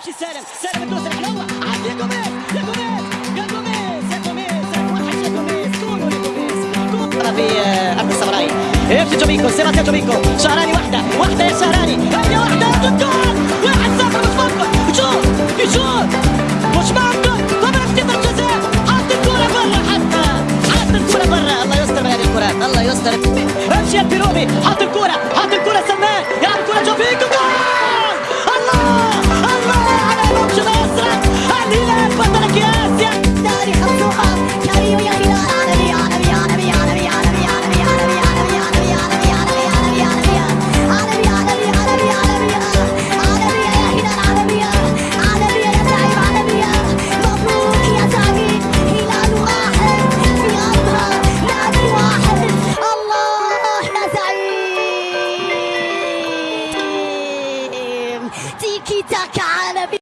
يمشي سالم. سالم الدوس الحلوه عاد يا جوميز يا جوميز يا جوميز يا جوميز. وحش يا جوميز. كونوا يا جوميز. في ارض السمراء يمشي جوميكو سيباستيان جوميكو شهراني واحدة واحدة يا شهراني. هي واحدة الجول واحد صفر ممكن يشوط يشوط مش ممكن طبعا في الجزاء؟ حط الكوره برا حتى. حط الكوره برا. الله يستر من هذه الكرات الله يستر. امشي يا بيروبي حط الكوره حط تيكي تاكا عالمي.